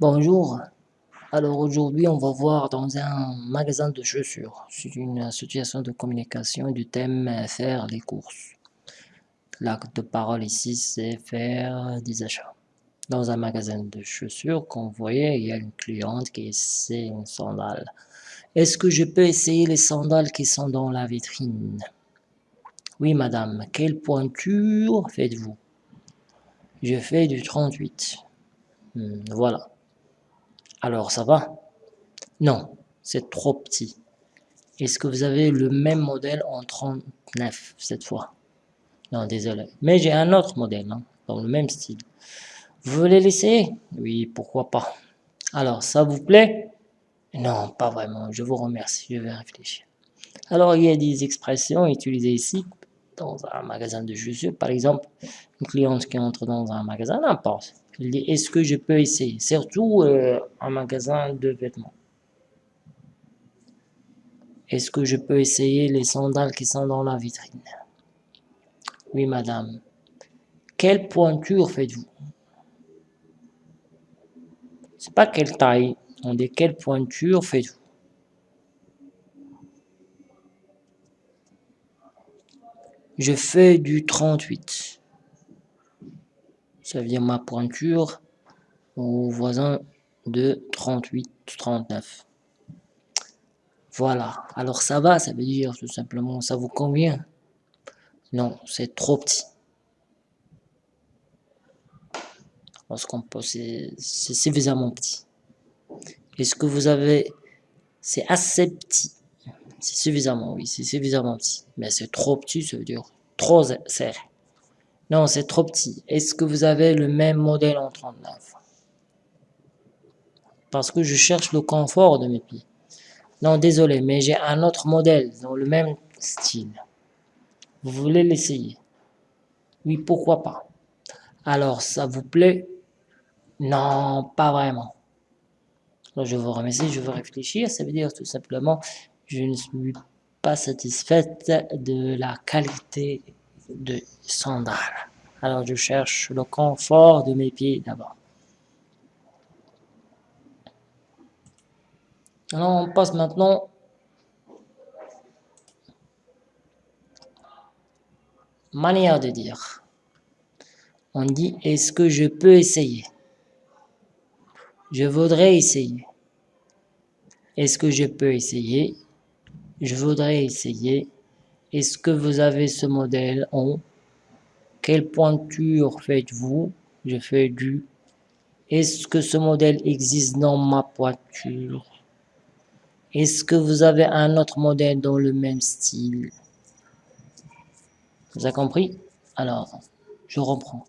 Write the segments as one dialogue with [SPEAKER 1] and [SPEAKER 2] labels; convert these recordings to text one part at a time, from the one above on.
[SPEAKER 1] Bonjour. Alors aujourd'hui, on va voir dans un magasin de chaussures. C'est une association de communication du thème faire les courses. L'acte de parole ici, c'est faire des achats. Dans un magasin de chaussures, comme vous voyez, il y a une cliente qui essaie une sandale. Est-ce que je peux essayer les sandales qui sont dans la vitrine? Oui, madame. Quelle pointure faites-vous? Je fais du 38. Hmm, voilà. Alors, ça va? Non, c'est trop petit. Est-ce que vous avez le même modèle en 39 cette fois? Non, désolé. Mais j'ai un autre modèle, hein, dans le même style. Vous voulez l'essayer? Oui, pourquoi pas. Alors, ça vous plaît? Non, pas vraiment. Je vous remercie. Je vais réfléchir. Alors, il y a des expressions utilisées ici dans un magasin de chaussures. Par exemple, une cliente qui entre dans un magasin, n'importe. Elle dit, est-ce que je peux essayer? Surtout euh, un magasin de vêtements. Est-ce que je peux essayer les sandales qui sont dans la vitrine? Oui, madame. Quelle pointure faites-vous? C'est pas quelle taille, on dit quelle pointure faites-vous? Je fais du 38 ça dire ma pointure au voisin de 38, 39. Voilà, alors ça va, ça veut dire tout simplement, ça vous convient? Non, c'est trop petit. Parce qu'on peut, c'est suffisamment petit. Est-ce que vous avez, c'est assez petit? C'est suffisamment, oui, c'est suffisamment petit. Mais c'est trop petit, ça veut dire trop serré. Non, c'est trop petit. Est-ce que vous avez le même modèle en 39 Parce que je cherche le confort de mes pieds. Non, désolé, mais j'ai un autre modèle dans le même style. Vous voulez l'essayer? Oui, pourquoi pas? Alors, ça vous plaît? Non, pas vraiment. je vous remercie, je veux réfléchir. Ça veut dire tout simplement, je ne suis pas satisfaite de la qualité de sandales. Alors je cherche le confort de mes pieds d'abord. Alors on passe maintenant manière de dire. On dit est-ce que je peux essayer? Je voudrais essayer. Est-ce que je peux essayer? Je voudrais essayer. Est-ce que vous avez ce modèle en Quelle pointure faites-vous? Je fais du. Est-ce que ce modèle existe dans ma pointure? Est-ce que vous avez un autre modèle dans le même style? Vous avez compris? Alors, je reprends.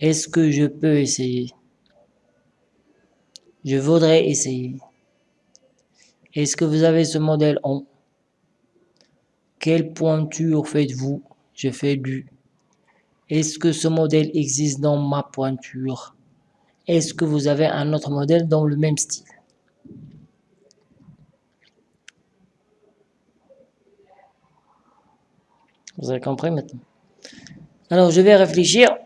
[SPEAKER 1] Est-ce que je peux essayer? Je voudrais essayer. Est-ce que vous avez ce modèle en quelle pointure faites-vous? Je fais du. Est-ce que ce modèle existe dans ma pointure? Est-ce que vous avez un autre modèle dans le même style? Vous avez compris maintenant? Alors, je vais réfléchir.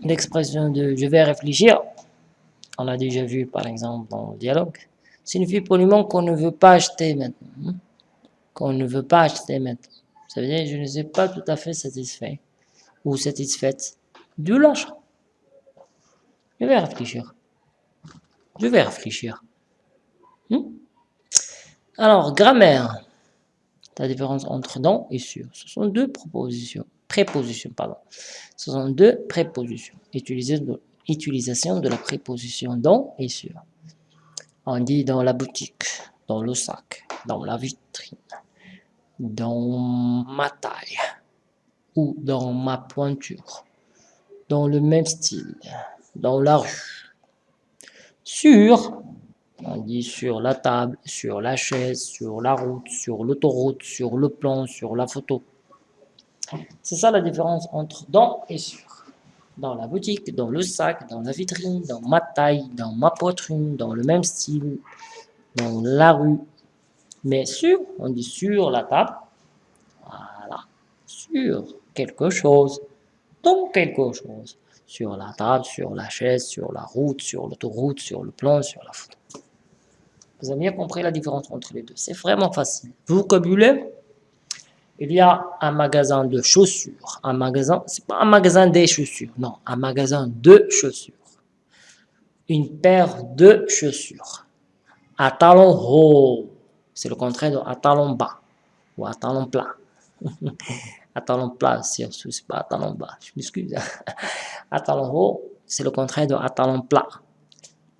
[SPEAKER 1] L'expression de « je vais réfléchir », on a déjà vu par exemple dans le dialogue, signifie poliment qu'on ne veut pas acheter maintenant. Qu'on ne veut pas acheter maintenant. Ça veut dire que je ne suis pas tout à fait satisfait ou satisfaite de l'achat. Je vais réfléchir. Je vais réfléchir. Hmm? Alors, grammaire. La différence entre dans et sur. Ce sont deux propositions. Prépositions, pardon. Ce sont deux prépositions. Utilisation de la préposition dans et sur. On dit dans la boutique, dans le sac, dans la vitrine dans ma taille ou dans ma pointure, dans le même style, dans la rue. Sur, on dit sur la table, sur la chaise, sur la route, sur l'autoroute, sur le plan, sur la photo. C'est ça la différence entre dans et sur. Dans la boutique, dans le sac, dans la vitrine, dans ma taille, dans ma poitrine, dans le même style, dans la rue, mais sur, on dit sur la table, voilà, sur quelque chose, dans quelque chose, sur la table, sur la chaise, sur la route, sur l'autoroute, sur le plan, sur la photo. Vous avez bien compris la différence entre les deux. C'est vraiment facile. Vocabulaire, il y a un magasin de chaussures. Un magasin, c'est pas un magasin des chaussures, non, un magasin de chaussures. Une paire de chaussures. À talon haut, c'est le contraire de à talon bas ou à talon plat. à talon plat, c'est pas à talon bas, je m'excuse. à haut, c'est le contraire de à talon plat.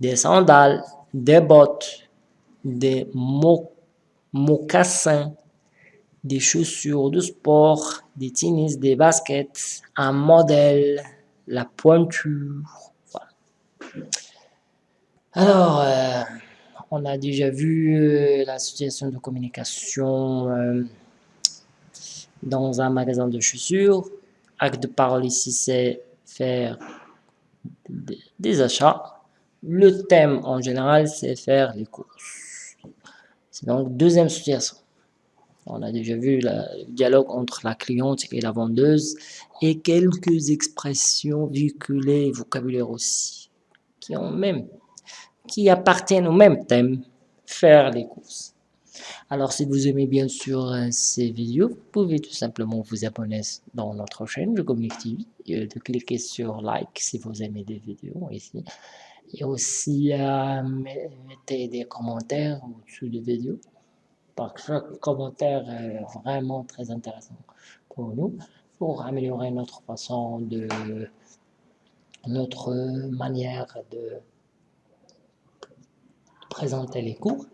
[SPEAKER 1] Des sandales, des bottes, des mocassins, des chaussures de sport, des tennis, des baskets, un modèle, la pointure. Alors, euh, on a déjà vu euh, la situation de communication euh, dans un magasin de chaussures. Acte de parole ici, c'est faire des achats. Le thème en général, c'est faire les courses. C'est donc deuxième situation. On a déjà vu le dialogue entre la cliente et la vendeuse et quelques expressions véhiculées, vocabulaire aussi, qui ont même, qui appartiennent au même thème, faire les courses. Alors si vous aimez bien sûr euh, ces vidéos, vous pouvez tout simplement vous abonner dans notre chaîne Je Communique TV et de cliquer sur like si vous aimez des vidéos ici. Et aussi euh, des commentaires au-dessus des vidéos par chaque commentaire est vraiment très intéressant pour nous, pour améliorer notre façon de, notre manière de présenter les cours.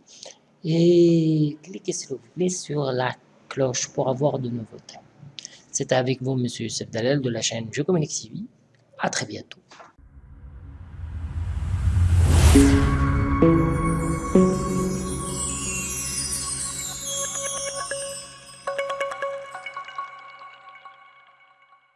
[SPEAKER 1] Et cliquez s'il vous plaît sur la cloche pour avoir de nouveautés. C'était avec vous, Monsieur Youssef Dalel de la chaîne Je Communique TV. À très bientôt.